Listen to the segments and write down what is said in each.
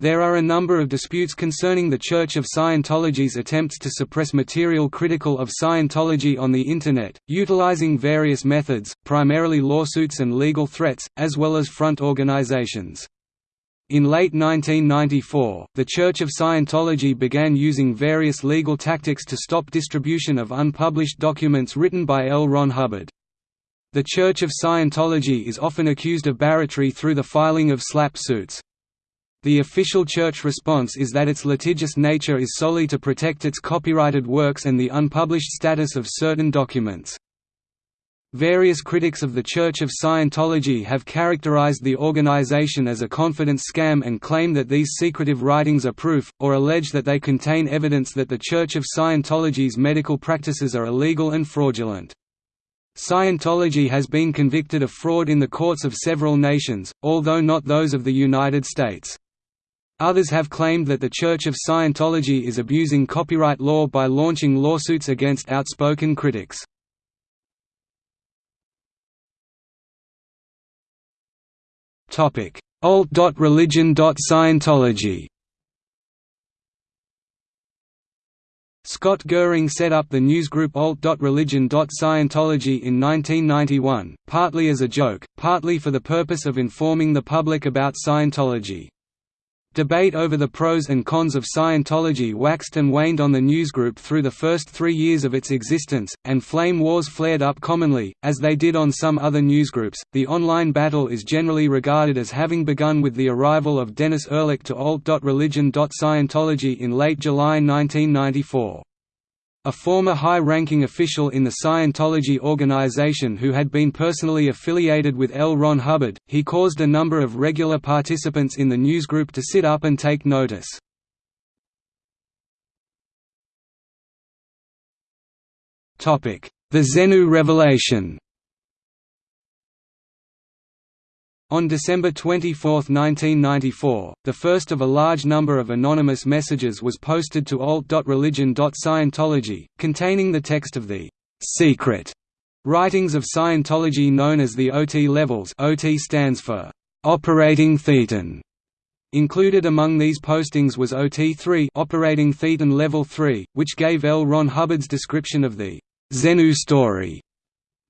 There are a number of disputes concerning the Church of Scientology's attempts to suppress material critical of Scientology on the Internet, utilizing various methods, primarily lawsuits and legal threats, as well as front organizations. In late 1994, the Church of Scientology began using various legal tactics to stop distribution of unpublished documents written by L. Ron Hubbard. The Church of Scientology is often accused of barratry through the filing of SLAPP suits. The official church response is that its litigious nature is solely to protect its copyrighted works and the unpublished status of certain documents. Various critics of the Church of Scientology have characterized the organization as a confidence scam and claim that these secretive writings are proof, or allege that they contain evidence that the Church of Scientology's medical practices are illegal and fraudulent. Scientology has been convicted of fraud in the courts of several nations, although not those of the United States. Others have claimed that the Church of Scientology is abusing copyright law by launching lawsuits against outspoken critics. Alt.religion.scientology Scott Goehring set up the newsgroup alt.religion.scientology in 1991, partly as a joke, partly for the purpose of informing the public about Scientology. Debate over the pros and cons of Scientology waxed and waned on the newsgroup through the first three years of its existence, and flame wars flared up commonly, as they did on some other newsgroups. The online battle is generally regarded as having begun with the arrival of Dennis Erlich to alt.religion.scientology in late July 1994. A former high-ranking official in the Scientology organization who had been personally affiliated with L. Ron Hubbard, he caused a number of regular participants in the newsgroup to sit up and take notice. The Xenu revelation On December 24, 1994, the first of a large number of anonymous messages was posted to alt.religion.scientology, containing the text of the «secret» writings of Scientology known as the OT levels OT stands for «operating thetan». Included among these postings was OT3 operating thetan level 3, which gave L. Ron Hubbard's description of the «Xenu story»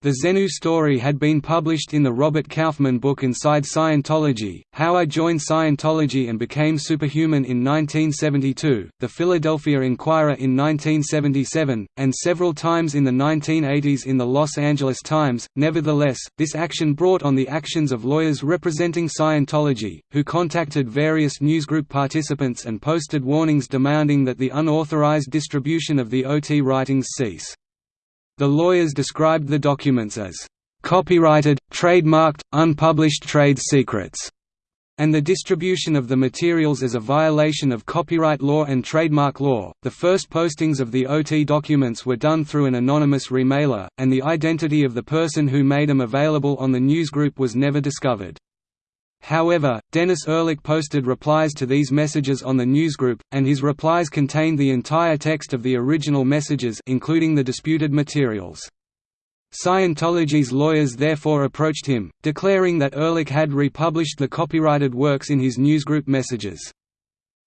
The Xenu story had been published in the Robert Kaufman book Inside Scientology, How I Joined Scientology and Became Superhuman in 1972, the Philadelphia Inquirer in 1977, and several times in the 1980s in the Los Angeles Times. Nevertheless, this action brought on the actions of lawyers representing Scientology, who contacted various newsgroup participants and posted warnings demanding that the unauthorized distribution of the OT writings cease. The lawyers described the documents as copyrighted, trademarked, unpublished trade secrets, and the distribution of the materials as a violation of copyright law and trademark law. The first postings of the OT documents were done through an anonymous remailer, and the identity of the person who made them available on the newsgroup was never discovered. However, Dennis Erlich posted replies to these messages on the newsgroup, and his replies contained the entire text of the original messages including the disputed materials. Scientology's lawyers therefore approached him, declaring that Erlich had republished the copyrighted works in his newsgroup messages.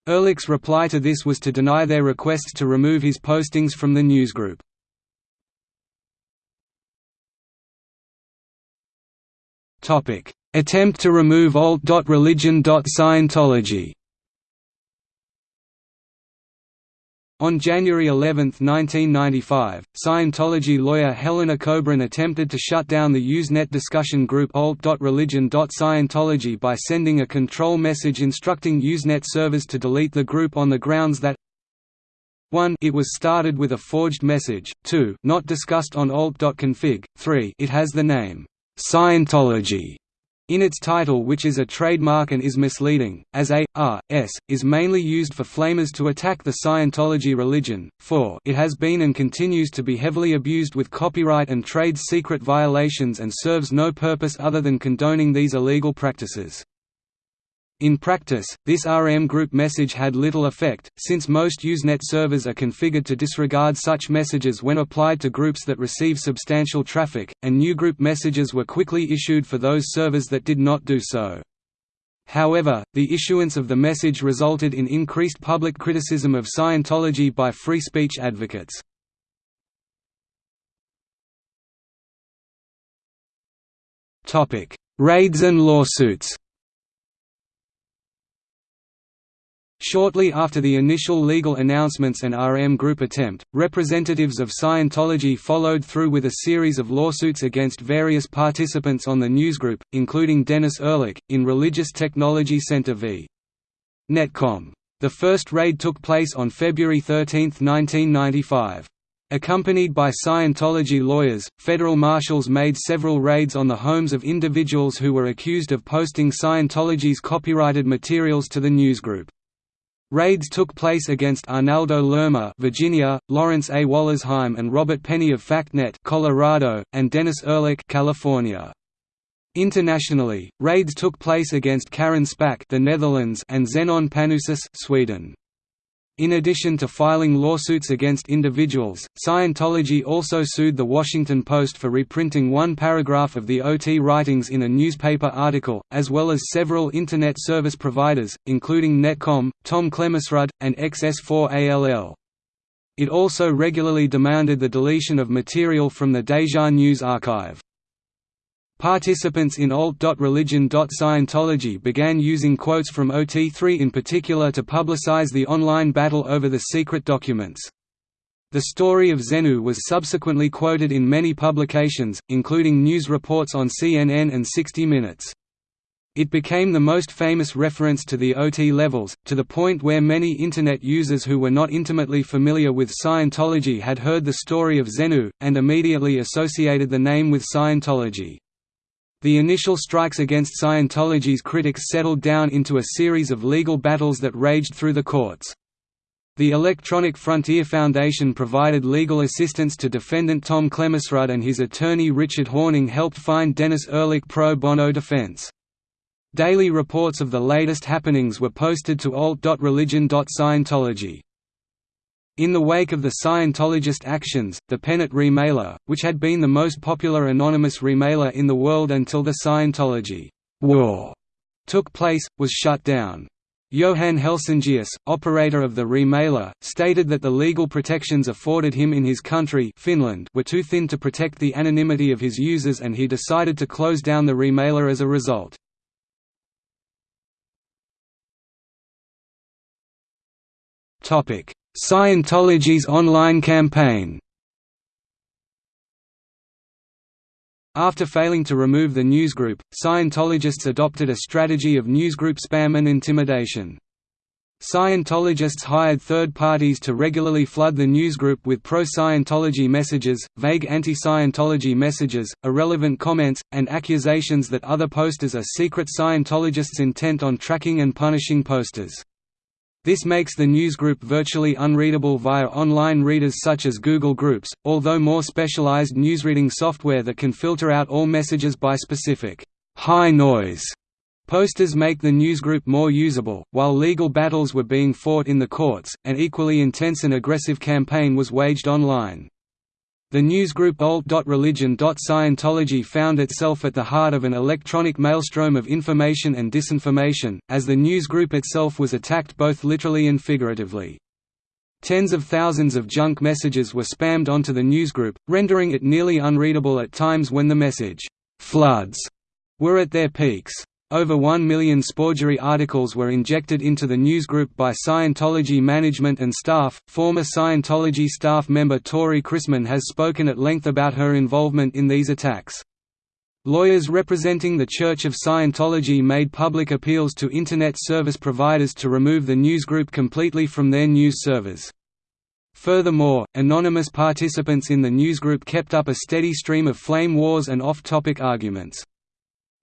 Erlich's reply to this was to deny their requests to remove his postings from the newsgroup. Attempt to remove alt.religion.scientology On January 11, 1995, Scientology lawyer Helena Kobrin attempted to shut down the Usenet discussion group alt.religion.scientology by sending a control message instructing Usenet servers to delete the group on the grounds that 1 it was started with a forged message, 2 not discussed on alt.config, 3 it has the name Scientology in its title which is a trademark and is misleading, as a, r, s, is mainly used for flamers to attack the Scientology religion, for it has been and continues to be heavily abused with copyright and trade secret violations and serves no purpose other than condoning these illegal practices. In practice, this RM group message had little effect, since most Usenet servers are configured to disregard such messages when applied to groups that receive substantial traffic, and new group messages were quickly issued for those servers that did not do so. However, the issuance of the message resulted in increased public criticism of Scientology by free speech advocates. Raids and lawsuits Shortly after the initial legal announcements and RM Group attempt, representatives of Scientology followed through with a series of lawsuits against various participants on the newsgroup, including Dennis Erlich, in Religious Technology Center v. Netcom. The first raid took place on February 13, 1995. Accompanied by Scientology lawyers, federal marshals made several raids on the homes of individuals who were accused of posting Scientology's copyrighted materials to the newsgroup. Raids took place against Arnaldo Lerma, Virginia, Lawrence A. Wollersheim and Robert Penny of FactNet, Colorado, and Dennis Erlich, California. Internationally, raids took place against Karin Spaink, the Netherlands, and Zenon Panoussis, Sweden. In addition to filing lawsuits against individuals, Scientology also sued The Washington Post for reprinting one paragraph of the OT writings in a newspaper article, as well as several Internet service providers, including Netcom, Tom Klemesrud, and XS4ALL. It also regularly demanded the deletion of material from the Deja News archive. Participants in alt.religion.scientology began using quotes from OT3 in particular to publicize the online battle over the secret documents. The story of Xenu was subsequently quoted in many publications, including news reports on CNN and 60 Minutes. It became the most famous reference to the OT levels, to the point where many Internet users who were not intimately familiar with Scientology had heard the story of Xenu, and immediately associated the name with Scientology. The initial strikes against Scientology's critics settled down into a series of legal battles that raged through the courts. The Electronic Frontier Foundation provided legal assistance to defendant Tom Klemesrud and his attorney Richard Horning helped find Dennis Erlich pro bono defense. Daily reports of the latest happenings were posted to alt.religion.scientology. In the wake of the Scientologist actions, the Penet remailer, which had been the most popular anonymous remailer in the world until the Scientology war took place, was shut down. Johan Helsingius, operator of the remailer, stated that the legal protections afforded him in his country Finland were too thin to protect the anonymity of his users and he decided to close down the remailer as a result. Topic: Scientology's online campaign After failing to remove the newsgroup, Scientologists adopted a strategy of newsgroup spam and intimidation. Scientologists hired third parties to regularly flood the newsgroup with pro-Scientology messages, vague anti-Scientology messages, irrelevant comments, and accusations that other posters are secret Scientologists intent on tracking and punishing posters. This makes the newsgroup virtually unreadable via online readers such as Google Groups, although more specialized newsreading software that can filter out all messages by specific high noise posters make the newsgroup more usable. While legal battles were being fought in the courts, an equally intense and aggressive campaign was waged online. The newsgroup alt.religion.scientology found itself at the heart of an electronic maelstrom of information and disinformation, as the newsgroup itself was attacked both literally and figuratively. Tens of thousands of junk messages were spammed onto the newsgroup, rendering it nearly unreadable at times when the message floods were at their peaks. Over 1 million sporgery articles were injected into the newsgroup by Scientology management and staff. Former Scientology staff member Tory Christman has spoken at length about her involvement in these attacks. Lawyers representing the Church of Scientology made public appeals to Internet service providers to remove the newsgroup completely from their news servers. Furthermore, anonymous participants in the newsgroup kept up a steady stream of flame wars and off-topic arguments.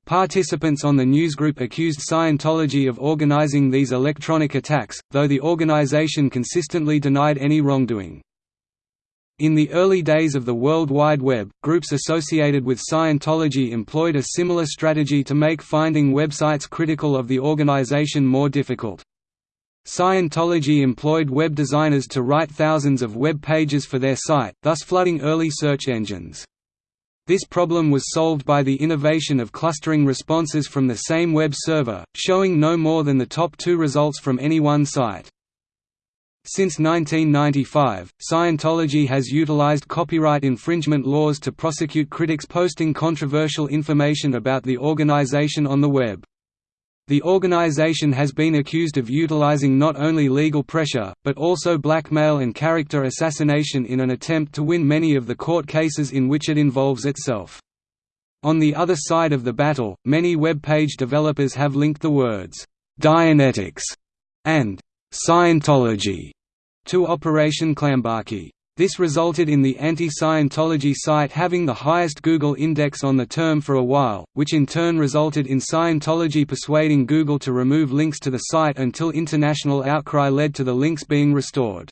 Participants on the newsgroup accused Scientology of organizing these electronic attacks, though the organization consistently denied any wrongdoing. In the early days of the World Wide Web, groups associated with Scientology employed a similar strategy to make finding websites critical of the organization more difficult. Scientology employed web designers to write thousands of web pages for their site, thus flooding early search engines. This problem was solved by the innovation of clustering responses from the same web server, showing no more than the top two results from any one site. Since 1995, Scientology has utilized copyright infringement laws to prosecute critics posting controversial information about the organization on the web. The organization has been accused of utilizing not only legal pressure, but also blackmail and character assassination in an attempt to win many of the court cases in which it involves itself. On the other side of the battle, many web page developers have linked the words, Dianetics and Scientology to Operation Clambake. This resulted in the anti-Scientology site having the highest Google index on the term for a while, which in turn resulted in Scientology persuading Google to remove links to the site until international outcry led to the links being restored.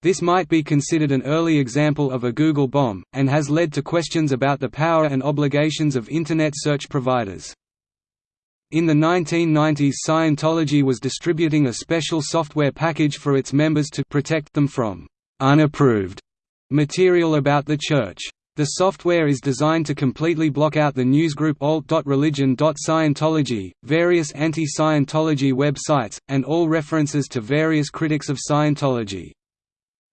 This might be considered an early example of a Google bomb, and has led to questions about the power and obligations of Internet search providers. In the 1990s Scientology was distributing a special software package for its members to protect them from «unapproved» material about the Church. The software is designed to completely block out the newsgroup alt.religion.scientology, various anti-Scientology websites, and all references to various critics of Scientology.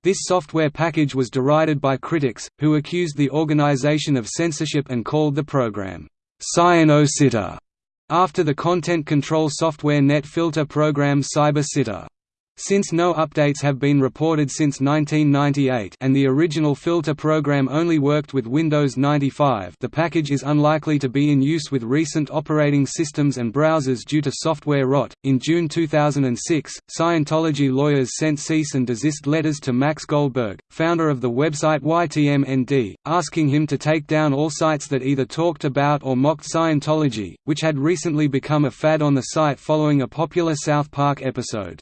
This software package was derided by critics, who accused the organization of censorship and called the program, Scieno Sitter after the content control software NetFilter program CyberSitter. Since no updates have been reported since 1998 and the original filter program only worked with Windows 95 the package is unlikely to be in use with recent operating systems and browsers due to software rot. In June 2006, Scientology lawyers sent cease and desist letters to Max Goldberg, founder of the website YTMND, asking him to take down all sites that either talked about or mocked Scientology, which had recently become a fad on the site following a popular South Park episode.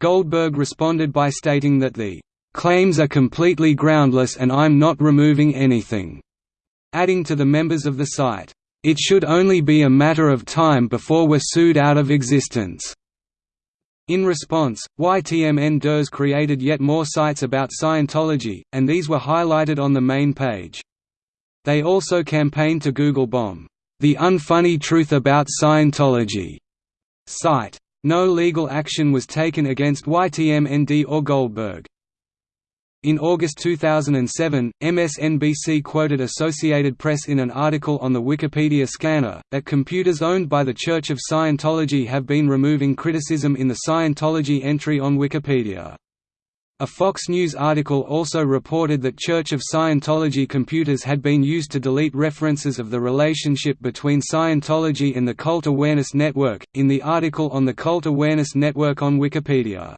Goldberg responded by stating that the claims are completely groundless and I'm not removing anything, adding to the members of the site, it should only be a matter of time before we're sued out of existence. In response, YTMN created yet more sites about Scientology, and these were highlighted on the main page. They also campaigned to Google bomb, "...the unfunny truth about Scientology." site. No legal action was taken against YTMND or Goldberg. In August 2007, MSNBC quoted Associated Press in an article on the Wikipedia scanner, that computers owned by the Church of Scientology have been removing criticism in the Scientology entry on Wikipedia. A Fox News article also reported that Church of Scientology computers had been used to delete references of the relationship between Scientology and the Cult Awareness Network, in the article on the Cult Awareness Network on Wikipedia.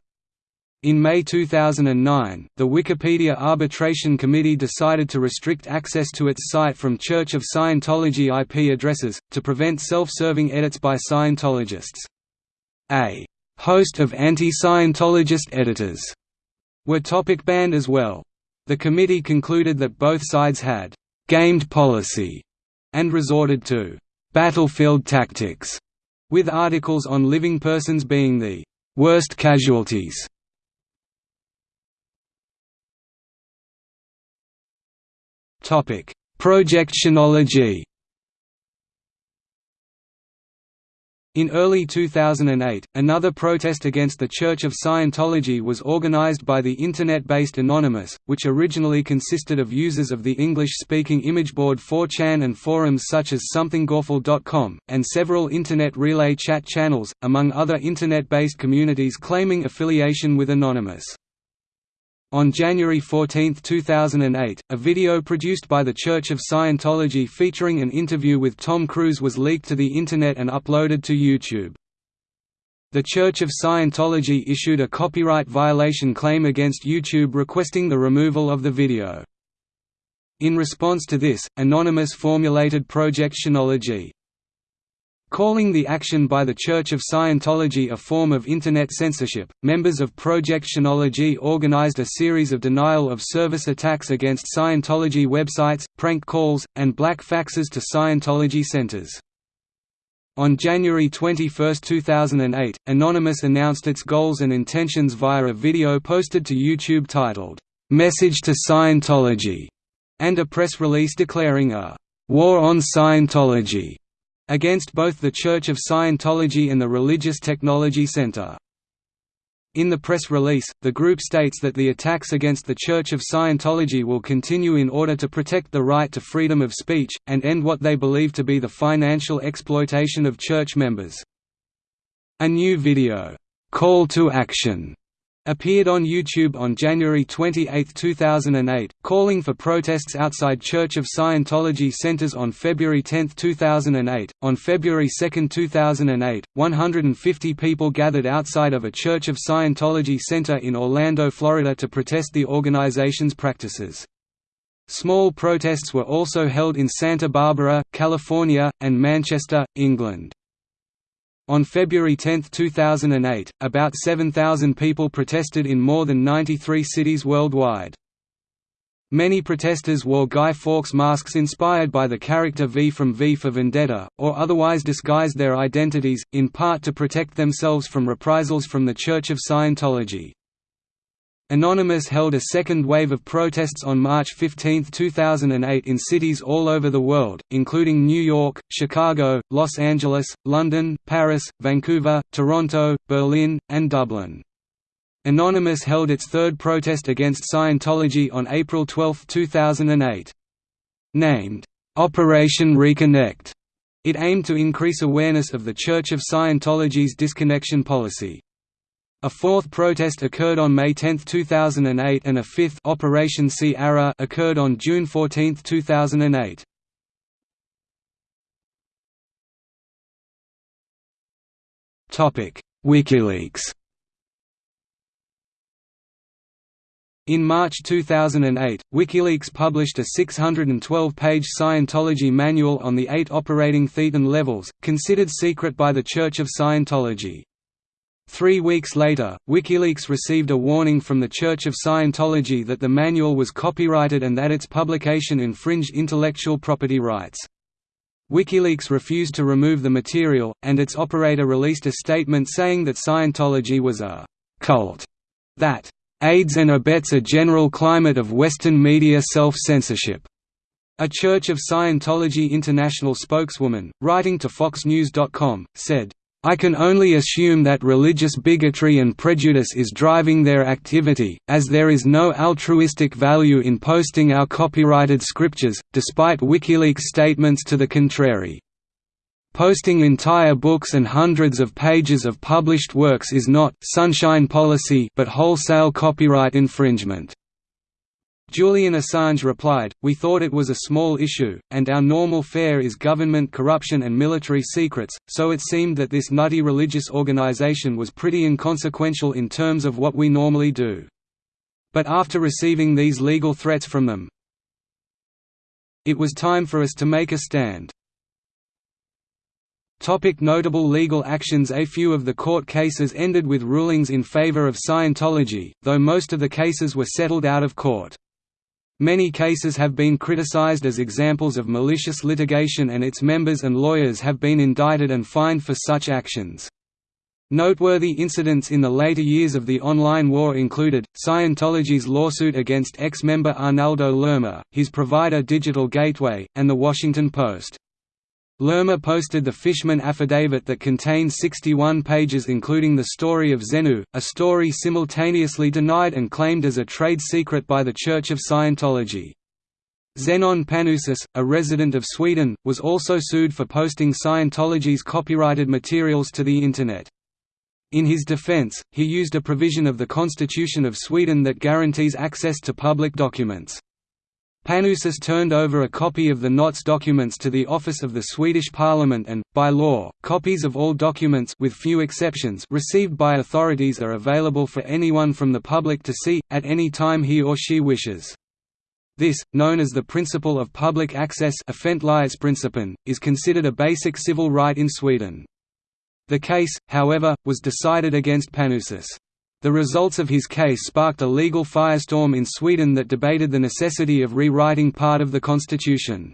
In May 2009, the Wikipedia Arbitration Committee decided to restrict access to its site from Church of Scientology IP addresses, to prevent self-serving edits by Scientologists. A host of anti-Scientologist editors were topic banned as well. The committee concluded that both sides had «gamed policy» and resorted to «battlefield tactics», with articles on living persons being the «worst casualties». Project Chanology In early 2008, another protest against the Church of Scientology was organized by the Internet-based Anonymous, which originally consisted of users of the English-speaking imageboard 4chan and forums such as SomethingAwful.com, and several Internet relay chat channels, among other Internet-based communities claiming affiliation with Anonymous. On January 14, 2008, a video produced by the Church of Scientology featuring an interview with Tom Cruise was leaked to the Internet and uploaded to YouTube. The Church of Scientology issued a copyright violation claim against YouTube requesting the removal of the video. In response to this, Anonymous formulated Project Chanology, Calling the action by the Church of Scientology a form of Internet censorship, members of Project Chanology organized a series of denial-of-service attacks against Scientology websites, prank calls, and black faxes to Scientology centers. On January 21, 2008, Anonymous announced its goals and intentions via a video posted to YouTube titled, "'Message to Scientology' and a press release declaring a «war on Scientology» against both the Church of Scientology and the Religious Technology Center. In the press release, the group states that the attacks against the Church of Scientology will continue in order to protect the right to freedom of speech, and end what they believe to be the financial exploitation of church members. A new video, "'Call to Action' appeared on YouTube on January 28, 2008, calling for protests outside Church of Scientology centers on February 10, 2008. On February 2, 2008, 150 people gathered outside of a Church of Scientology center in Orlando, Florida to protest the organization's practices. Small protests were also held in Santa Barbara, California, and Manchester, England. On February 10, 2008, about 7,000 people protested in more than 93 cities worldwide. Many protesters wore Guy Fawkes masks inspired by the character V from V for Vendetta, or otherwise disguised their identities, in part to protect themselves from reprisals from the Church of Scientology. Anonymous held a second wave of protests on March 15, 2008 in cities all over the world, including New York, Chicago, Los Angeles, London, Paris, Vancouver, Toronto, Berlin, and Dublin. Anonymous held its third protest against Scientology on April 12, 2008. Named, "'Operation Reconnect', it aimed to increase awareness of the Church of Scientology's disconnection policy. A fourth protest occurred on May 10, 2008 and a fifth Operation Sierra occurred on June 14, 2008. WikiLeaks In March 2008, WikiLeaks published a 612-page Scientology manual on the eight operating Thetan levels, considered secret by the Church of Scientology. Three weeks later, WikiLeaks received a warning from the Church of Scientology that the manual was copyrighted and that its publication infringed intellectual property rights. WikiLeaks refused to remove the material, and its operator released a statement saying that Scientology was a «cult» that «aids and abets a general climate of Western media self-censorship». A Church of Scientology International spokeswoman, writing to FoxNews.com, said, I can only assume that religious bigotry and prejudice is driving their activity, as there is no altruistic value in posting our copyrighted scriptures, despite WikiLeaks statements to the contrary. Posting entire books and hundreds of pages of published works is not sunshine policy but wholesale copyright infringement. Julian Assange replied, We thought it was a small issue, and our normal fare is government corruption and military secrets, so it seemed that this nutty religious organization was pretty inconsequential in terms of what we normally do. But after receiving these legal threats from them, it was time for us to make a stand. Topic notable legal actions A few of the court cases ended with rulings in favor of Scientology, though most of the cases were settled out of court. Many cases have been criticized as examples of malicious litigation and its members and lawyers have been indicted and fined for such actions. Noteworthy incidents in the later years of the online war included, Scientology's lawsuit against ex-member Arnaldo Lerma, his provider Digital Gateway, and The Washington Post. Lerma posted the Fishman affidavit that contained 61 pages including the story of Xenu, a story simultaneously denied and claimed as a trade secret by the Church of Scientology. Zenon Panoussis, a resident of Sweden, was also sued for posting Scientology's copyrighted materials to the Internet. In his defense, he used a provision of the Constitution of Sweden that guarantees access to public documents. Panoussis turned over a copy of the NOTS documents to the Office of the Swedish Parliament and, by law, copies of all documents with few exceptions received by authorities are available for anyone from the public to see, at any time he or she wishes. This, known as the principle of public access is considered a basic civil right in Sweden. The case, however, was decided against Panoussis. The results of his case sparked a legal firestorm in Sweden that debated the necessity of rewriting part of the constitution.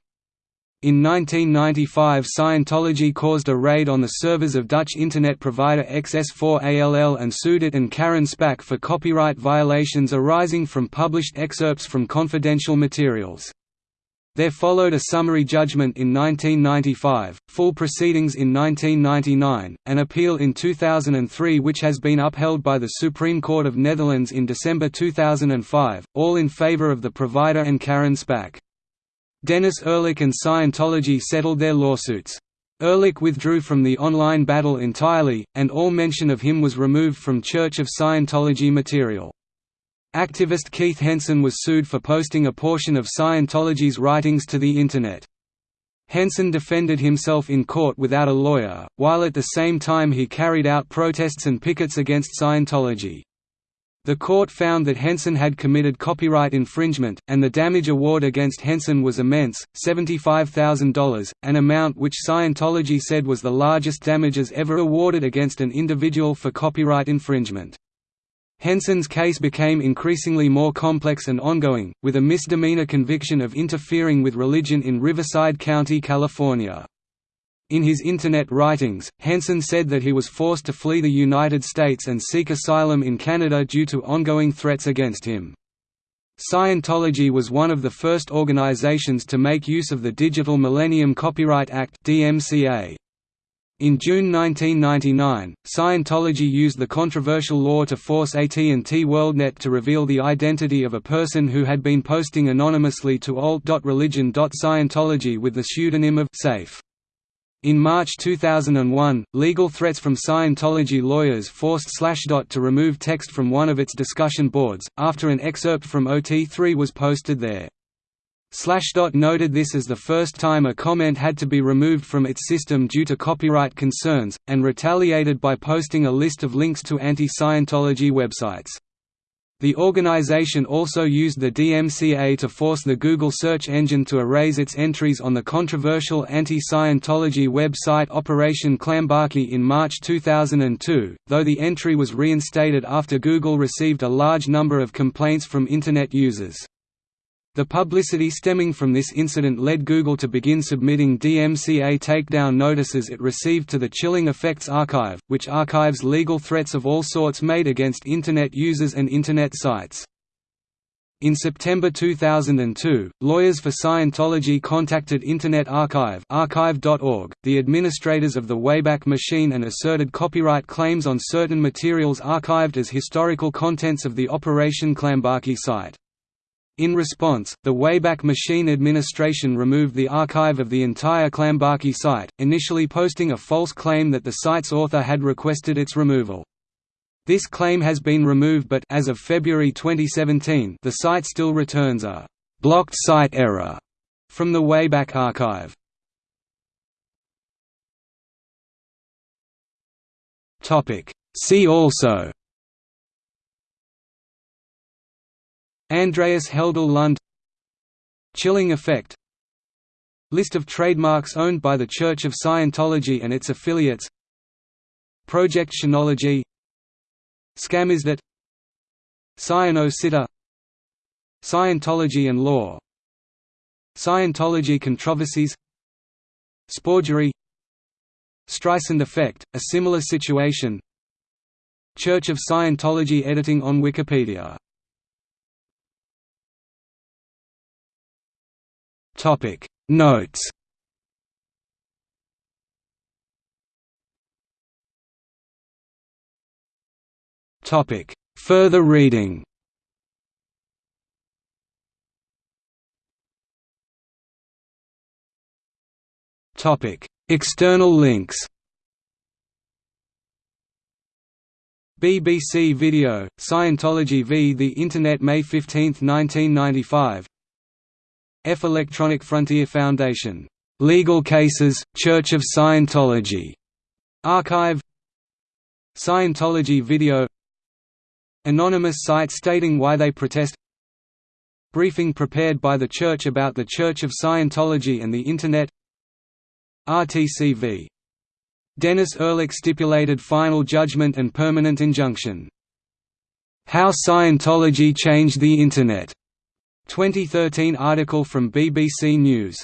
In 1995 Scientology caused a raid on the servers of Dutch internet provider XS4ALL and sued it and Karin Spaink for copyright violations arising from published excerpts from confidential materials. There followed a summary judgment in 1995, full proceedings in 1999, an appeal in 2003 which has been upheld by the Supreme Court of Netherlands in December 2005, all in favor of the provider and Karin Spaink. Dennis Erlich and Scientology settled their lawsuits. Erlich withdrew from the online battle entirely, and all mention of him was removed from Church of Scientology material. Activist Keith Henson was sued for posting a portion of Scientology's writings to the Internet. Henson defended himself in court without a lawyer, while at the same time he carried out protests and pickets against Scientology. The court found that Henson had committed copyright infringement, and the damage award against Henson was immense, $75,000, an amount which Scientology said was the largest damages ever awarded against an individual for copyright infringement. Henson's case became increasingly more complex and ongoing, with a misdemeanor conviction of interfering with religion in Riverside County, California. In his Internet writings, Henson said that he was forced to flee the United States and seek asylum in Canada due to ongoing threats against him. Scientology was one of the first organizations to make use of the Digital Millennium Copyright Act DMCA. In June 1999, Scientology used the controversial law to force AT&T WorldNet to reveal the identity of a person who had been posting anonymously to alt.religion.scientology with the pseudonym of Safe. In March 2001, legal threats from Scientology lawyers forced Slashdot to remove text from one of its discussion boards, after an excerpt from OT3 was posted there. Slashdot noted this as the first time a comment had to be removed from its system due to copyright concerns, and retaliated by posting a list of links to anti-Scientology websites. The organization also used the DMCA to force the Google search engine to erase its entries on the controversial anti-Scientology website Operation Clambake in March 2002, though the entry was reinstated after Google received a large number of complaints from Internet users. The publicity stemming from this incident led Google to begin submitting DMCA takedown notices it received to the Chilling Effects Archive, which archives legal threats of all sorts made against Internet users and Internet sites. In September 2002, lawyers for Scientology contacted Internet Archive archive.org, the administrators of the Wayback Machine and asserted copyright claims on certain materials archived as historical contents of the Operation Clambake site. In response, the Wayback Machine Administration removed the archive of the entire Clambake site, initially posting a false claim that the site's author had requested its removal. This claim has been removed but as of February 2017 the site still returns a «blocked site error» from the Wayback Archive. See also Andreas Heldal Lund Chilling effect. List of trademarks owned by the Church of Scientology and its affiliates. Project Chanology Scamizdat Cyano Scientology and law. Scientology controversies. Sporgery. Streisand effect, a similar situation. Church of Scientology editing on Wikipedia Topic. Notes. Topic. Further reading. Topic. External links. BBC Video, Scientology v. The Internet May 15, 1995 F Electronic Frontier Foundation. Legal Cases, Church of Scientology. Archive Scientology video Anonymous site stating why they protest Briefing prepared by the Church about the Church of Scientology and the Internet RTCV. Dennis Erlich stipulated final judgment and permanent injunction. How Scientology Changed the Internet 2013 article from BBC News